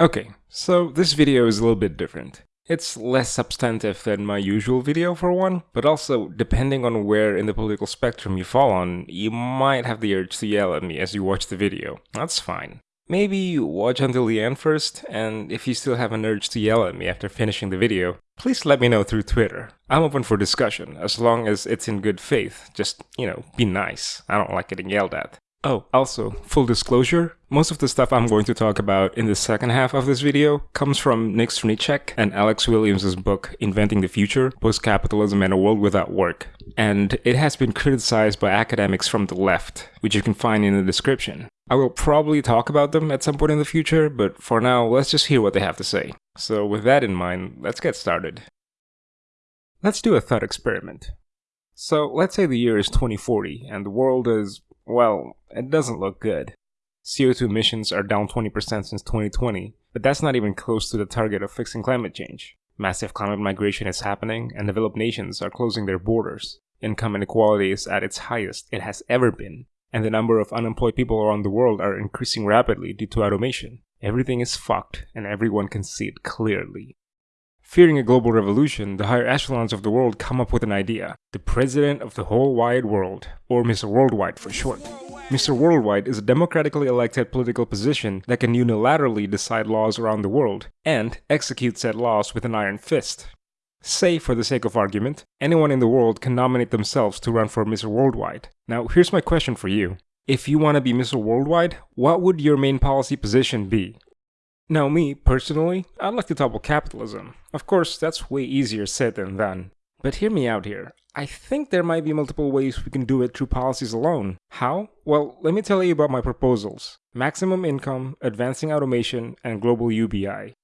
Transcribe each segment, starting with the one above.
Okay, so this video is a little bit different. It's less substantive than my usual video for one, but also, depending on where in the political spectrum you fall on, you might have the urge to yell at me as you watch the video. That's fine. Maybe watch until the end first, and if you still have an urge to yell at me after finishing the video, please let me know through Twitter. I'm open for discussion, as long as it's in good faith. Just, you know, be nice. I don't like getting yelled at. Oh, also, full disclosure, most of the stuff I'm going to talk about in the second half of this video comes from Nick Srnicek and Alex Williams' book Inventing the Future, Post-Capitalism and a World Without Work. And it has been criticized by academics from the left, which you can find in the description. I will probably talk about them at some point in the future, but for now, let's just hear what they have to say. So with that in mind, let's get started. Let's do a thought experiment. So let's say the year is 2040 and the world is well, it doesn't look good. CO2 emissions are down 20% since 2020, but that's not even close to the target of fixing climate change. Massive climate migration is happening, and developed nations are closing their borders. Income inequality is at its highest it has ever been, and the number of unemployed people around the world are increasing rapidly due to automation. Everything is fucked, and everyone can see it clearly. Fearing a global revolution, the higher echelons of the world come up with an idea. The president of the whole wide world, or Mr. Worldwide for short. Mr. Worldwide is a democratically elected political position that can unilaterally decide laws around the world, and execute said laws with an iron fist. Say, for the sake of argument, anyone in the world can nominate themselves to run for Mr. Worldwide. Now, here's my question for you. If you want to be Mr. Worldwide, what would your main policy position be? Now me, personally, I'd like to topple capitalism. Of course, that's way easier said than done. But hear me out here. I think there might be multiple ways we can do it through policies alone. How? Well, let me tell you about my proposals. Maximum income, advancing automation, and global UBI.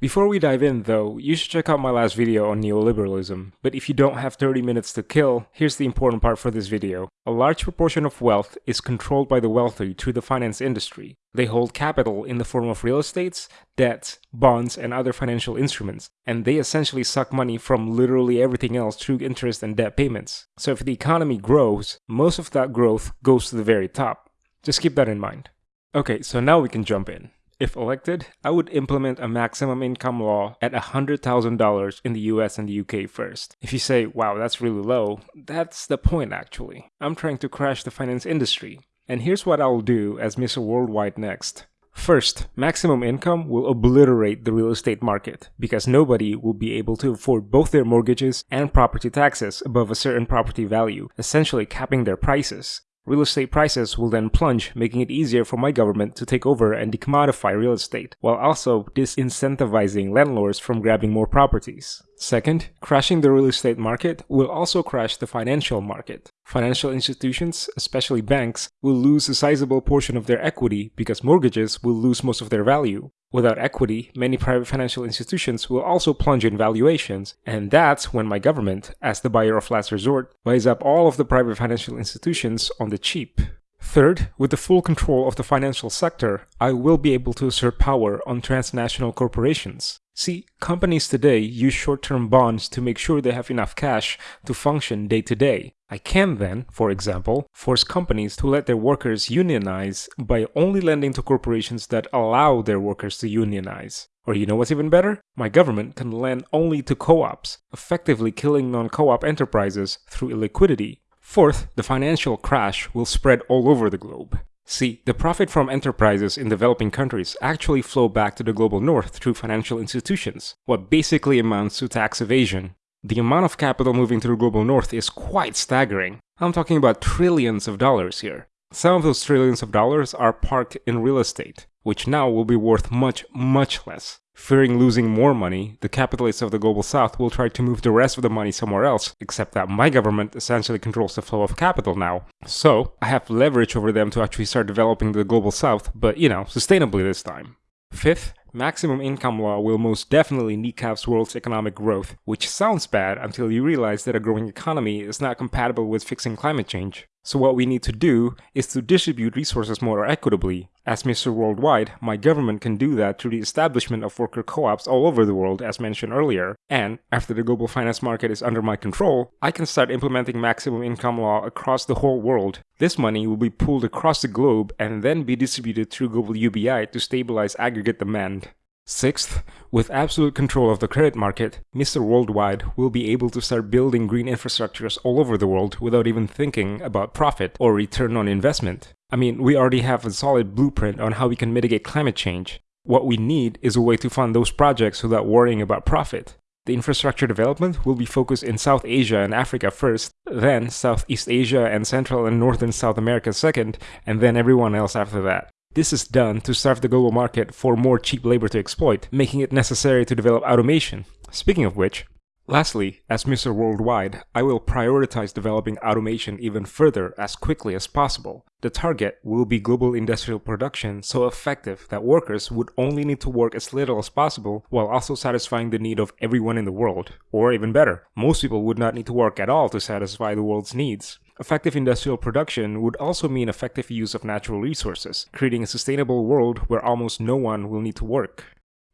Before we dive in though, you should check out my last video on neoliberalism, but if you don't have 30 minutes to kill, here's the important part for this video. A large proportion of wealth is controlled by the wealthy through the finance industry. They hold capital in the form of real estates, debts, bonds, and other financial instruments, and they essentially suck money from literally everything else through interest and debt payments. So if the economy grows, most of that growth goes to the very top. Just keep that in mind. Okay, so now we can jump in. If elected, I would implement a maximum income law at $100,000 in the US and the UK first. If you say, wow, that's really low, that's the point actually. I'm trying to crash the finance industry. And here's what I'll do as Mr. Worldwide next. First, maximum income will obliterate the real estate market because nobody will be able to afford both their mortgages and property taxes above a certain property value, essentially capping their prices. Real estate prices will then plunge, making it easier for my government to take over and decommodify real estate, while also disincentivizing landlords from grabbing more properties. Second, crashing the real estate market will also crash the financial market. Financial institutions, especially banks, will lose a sizable portion of their equity because mortgages will lose most of their value. Without equity, many private financial institutions will also plunge in valuations, and that's when my government, as the buyer of last resort, buys up all of the private financial institutions on the cheap. Third, with the full control of the financial sector, I will be able to assert power on transnational corporations. See, companies today use short-term bonds to make sure they have enough cash to function day to day. I can then, for example, force companies to let their workers unionize by only lending to corporations that allow their workers to unionize. Or you know what's even better? My government can lend only to co-ops, effectively killing non-co-op enterprises through illiquidity. Fourth, the financial crash will spread all over the globe. See, the profit from enterprises in developing countries actually flow back to the global north through financial institutions, what basically amounts to tax evasion. The amount of capital moving through the global north is quite staggering. I'm talking about trillions of dollars here. Some of those trillions of dollars are parked in real estate, which now will be worth much, much less. Fearing losing more money, the capitalists of the global south will try to move the rest of the money somewhere else, except that my government essentially controls the flow of capital now. So, I have leverage over them to actually start developing the global south, but you know, sustainably this time. Fifth, maximum income law will most definitely kneecaps world's economic growth, which sounds bad until you realize that a growing economy is not compatible with fixing climate change. So what we need to do is to distribute resources more equitably. As Mr. Worldwide, my government can do that through the establishment of worker co-ops all over the world as mentioned earlier. And after the global finance market is under my control, I can start implementing maximum income law across the whole world. This money will be pooled across the globe and then be distributed through global UBI to stabilize aggregate demand. Sixth, with absolute control of the credit market, Mr. Worldwide will be able to start building green infrastructures all over the world without even thinking about profit or return on investment. I mean, we already have a solid blueprint on how we can mitigate climate change. What we need is a way to fund those projects without worrying about profit. The infrastructure development will be focused in South Asia and Africa first, then Southeast Asia and Central and Northern South America second, and then everyone else after that. This is done to serve the global market for more cheap labor to exploit, making it necessary to develop automation. Speaking of which, Lastly, as Mr. Worldwide, I will prioritize developing automation even further as quickly as possible. The target will be global industrial production so effective that workers would only need to work as little as possible while also satisfying the need of everyone in the world. Or even better, most people would not need to work at all to satisfy the world's needs. Effective industrial production would also mean effective use of natural resources, creating a sustainable world where almost no one will need to work.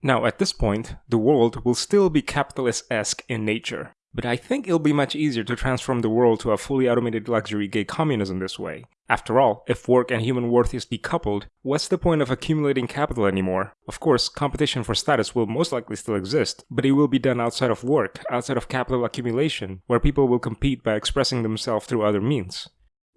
Now, at this point, the world will still be capitalist-esque in nature, but I think it'll be much easier to transform the world to a fully automated luxury gay communism this way. After all, if work and human worth is decoupled, what's the point of accumulating capital anymore? Of course, competition for status will most likely still exist, but it will be done outside of work, outside of capital accumulation, where people will compete by expressing themselves through other means.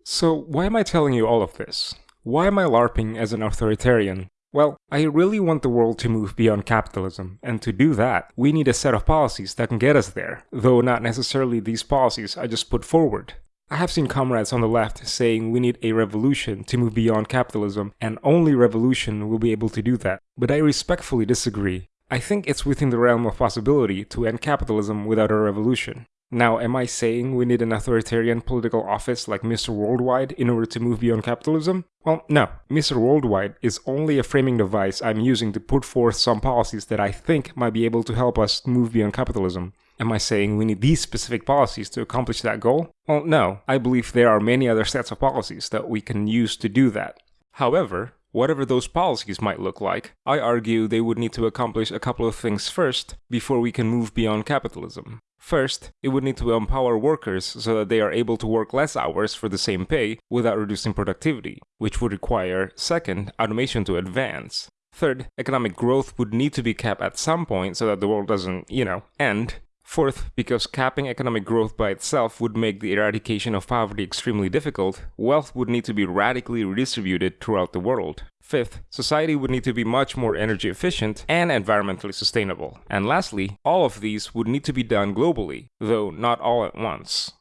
So, why am I telling you all of this? Why am I LARPing as an authoritarian? Well, I really want the world to move beyond capitalism, and to do that, we need a set of policies that can get us there, though not necessarily these policies I just put forward. I have seen comrades on the left saying we need a revolution to move beyond capitalism, and only revolution will be able to do that, but I respectfully disagree. I think it's within the realm of possibility to end capitalism without a revolution. Now, am I saying we need an authoritarian political office like Mr. Worldwide in order to move beyond capitalism? Well, no. Mr. Worldwide is only a framing device I'm using to put forth some policies that I think might be able to help us move beyond capitalism. Am I saying we need these specific policies to accomplish that goal? Well, no. I believe there are many other sets of policies that we can use to do that. However, whatever those policies might look like, I argue they would need to accomplish a couple of things first before we can move beyond capitalism. First, it would need to empower workers so that they are able to work less hours for the same pay without reducing productivity, which would require, second, automation to advance. Third, economic growth would need to be capped at some point so that the world doesn't, you know, end. Fourth, because capping economic growth by itself would make the eradication of poverty extremely difficult, wealth would need to be radically redistributed throughout the world. Fifth, society would need to be much more energy efficient and environmentally sustainable. And lastly, all of these would need to be done globally, though not all at once.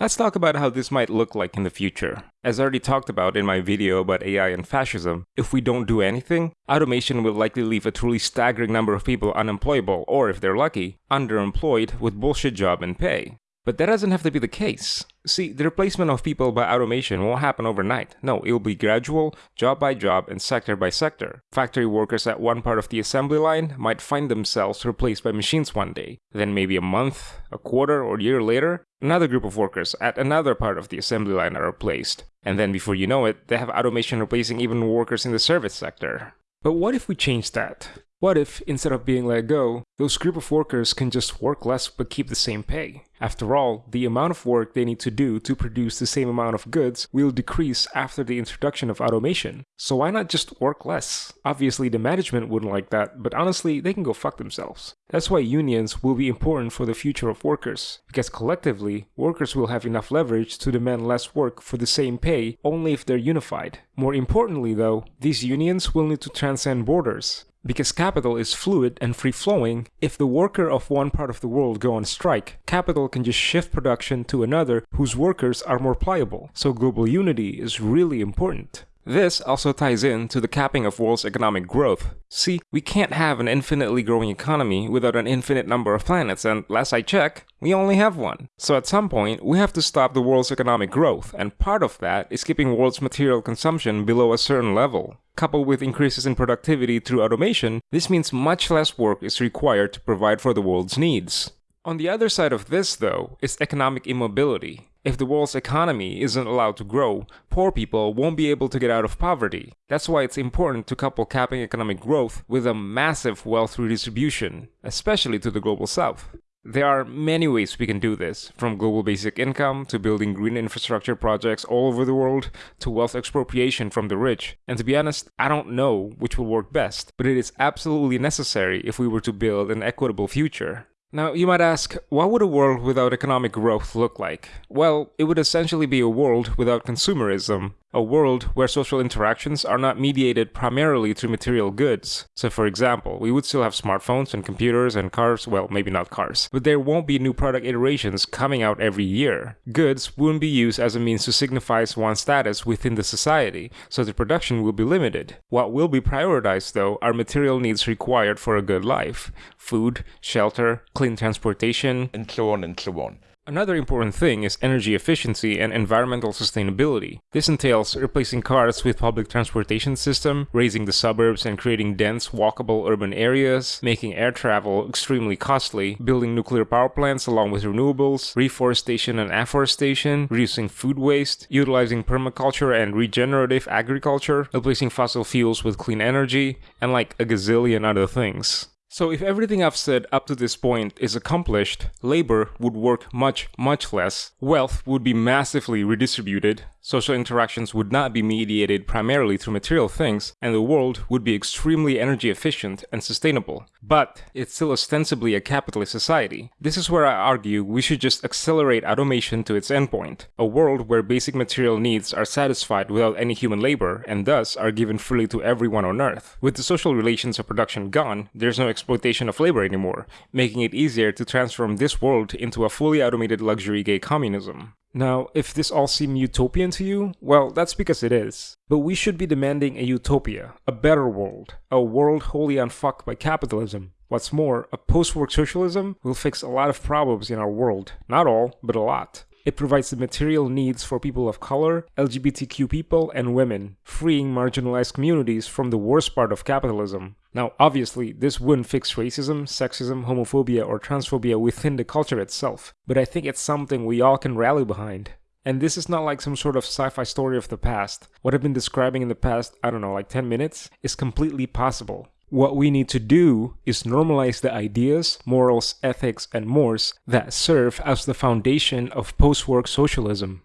Let's talk about how this might look like in the future. As I already talked about in my video about AI and fascism, if we don't do anything, automation will likely leave a truly staggering number of people unemployable or, if they're lucky, underemployed with bullshit job and pay. But that doesn't have to be the case. See, the replacement of people by automation won't happen overnight. No, it will be gradual, job by job, and sector by sector. Factory workers at one part of the assembly line might find themselves replaced by machines one day. Then maybe a month, a quarter, or a year later, another group of workers at another part of the assembly line are replaced. And then before you know it, they have automation replacing even workers in the service sector. But what if we change that? What if, instead of being let go, those group of workers can just work less but keep the same pay? After all, the amount of work they need to do to produce the same amount of goods will decrease after the introduction of automation. So why not just work less? Obviously the management wouldn't like that, but honestly, they can go fuck themselves. That's why unions will be important for the future of workers, because collectively, workers will have enough leverage to demand less work for the same pay only if they're unified. More importantly though, these unions will need to transcend borders. Because capital is fluid and free-flowing, if the worker of one part of the world go on strike, capital can just shift production to another whose workers are more pliable, so global unity is really important. This also ties in to the capping of world's economic growth. See, we can't have an infinitely growing economy without an infinite number of planets, and last I check, we only have one. So at some point, we have to stop the world's economic growth, and part of that is keeping world's material consumption below a certain level. Coupled with increases in productivity through automation, this means much less work is required to provide for the world's needs. On the other side of this, though, is economic immobility. If the world's economy isn't allowed to grow, poor people won't be able to get out of poverty. That's why it's important to couple capping economic growth with a massive wealth redistribution, especially to the global south. There are many ways we can do this, from global basic income to building green infrastructure projects all over the world to wealth expropriation from the rich. And to be honest, I don't know which will work best, but it is absolutely necessary if we were to build an equitable future. Now, you might ask, what would a world without economic growth look like? Well, it would essentially be a world without consumerism a world where social interactions are not mediated primarily through material goods. So for example, we would still have smartphones and computers and cars, well maybe not cars, but there won't be new product iterations coming out every year. Goods wouldn't be used as a means to signify one's status within the society, so the production will be limited. What will be prioritized though are material needs required for a good life. Food, shelter, clean transportation, and so on and so on. Another important thing is energy efficiency and environmental sustainability. This entails replacing cars with public transportation system, razing the suburbs and creating dense, walkable urban areas, making air travel extremely costly, building nuclear power plants along with renewables, reforestation and afforestation, reducing food waste, utilizing permaculture and regenerative agriculture, replacing fossil fuels with clean energy, and like a gazillion other things. So if everything I've said up to this point is accomplished, labor would work much, much less, wealth would be massively redistributed, social interactions would not be mediated primarily through material things, and the world would be extremely energy efficient and sustainable. But it's still ostensibly a capitalist society. This is where I argue we should just accelerate automation to its endpoint, a world where basic material needs are satisfied without any human labor, and thus are given freely to everyone on Earth. With the social relations of production gone, there's no exploitation of labor anymore, making it easier to transform this world into a fully automated luxury gay communism. Now, if this all seems utopian to you, well, that's because it is. But we should be demanding a utopia, a better world, a world wholly unfucked by capitalism. What's more, a post-work socialism will fix a lot of problems in our world. Not all, but a lot. It provides the material needs for people of color, LGBTQ people, and women, freeing marginalized communities from the worst part of capitalism. Now, obviously, this wouldn't fix racism, sexism, homophobia, or transphobia within the culture itself, but I think it's something we all can rally behind. And this is not like some sort of sci-fi story of the past. What I've been describing in the past, I don't know, like 10 minutes, is completely possible. What we need to do is normalize the ideas, morals, ethics, and mores that serve as the foundation of post-work socialism.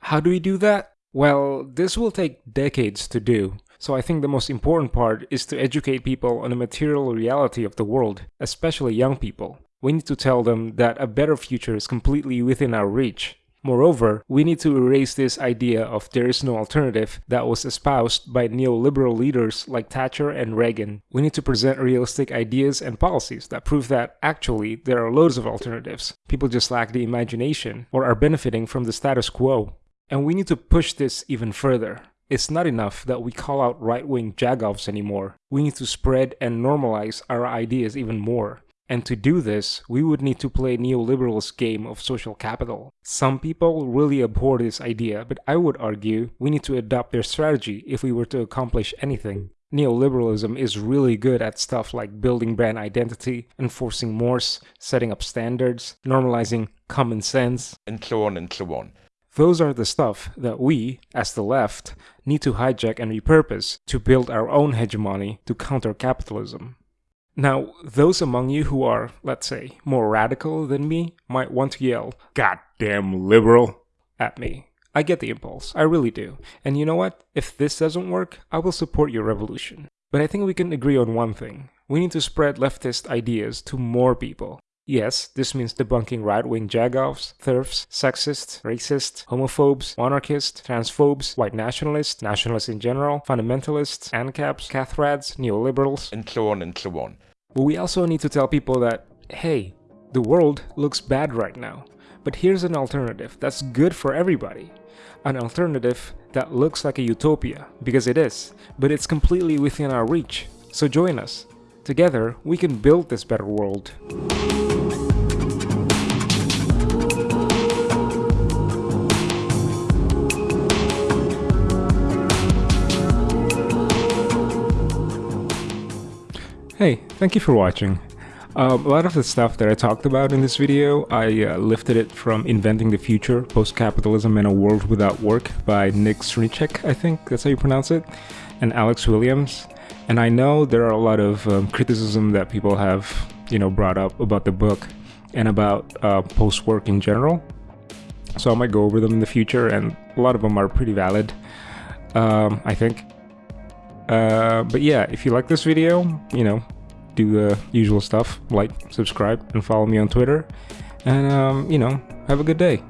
How do we do that? Well, this will take decades to do, so I think the most important part is to educate people on the material reality of the world, especially young people. We need to tell them that a better future is completely within our reach, Moreover, we need to erase this idea of there is no alternative that was espoused by neoliberal leaders like Thatcher and Reagan. We need to present realistic ideas and policies that prove that actually there are loads of alternatives. People just lack the imagination or are benefiting from the status quo. And we need to push this even further. It's not enough that we call out right-wing jagoffs anymore. We need to spread and normalize our ideas even more. And to do this, we would need to play neoliberal's game of social capital. Some people really abhor this idea, but I would argue we need to adopt their strategy if we were to accomplish anything. Neoliberalism is really good at stuff like building brand identity, enforcing mores, setting up standards, normalizing common sense, and so on and so on. Those are the stuff that we, as the left, need to hijack and repurpose to build our own hegemony to counter capitalism. Now, those among you who are, let's say, more radical than me might want to yell, Goddamn liberal, at me. I get the impulse, I really do. And you know what? If this doesn't work, I will support your revolution. But I think we can agree on one thing. We need to spread leftist ideas to more people. Yes, this means debunking right-wing jagoffs, TERFs, sexists, racists, homophobes, monarchists, transphobes, white nationalists, nationalists in general, fundamentalists, ANCAPs, cathrats, neoliberals, and so on and so on. But we also need to tell people that, hey, the world looks bad right now, but here's an alternative that's good for everybody. An alternative that looks like a utopia, because it is, but it's completely within our reach. So join us. Together, we can build this better world. Thank you for watching. Um, a lot of the stuff that I talked about in this video, I uh, lifted it from Inventing the Future, Post-Capitalism in a World Without Work by Nick Srnicek, I think that's how you pronounce it, and Alex Williams. And I know there are a lot of um, criticism that people have, you know, brought up about the book. and about uh, post work in general. So I might go over them in the future, and a lot of them are pretty valid, um, I think. Uh, but yeah, if you like this video, you know, do the usual stuff like, subscribe, and follow me on Twitter. And, um, you know, have a good day.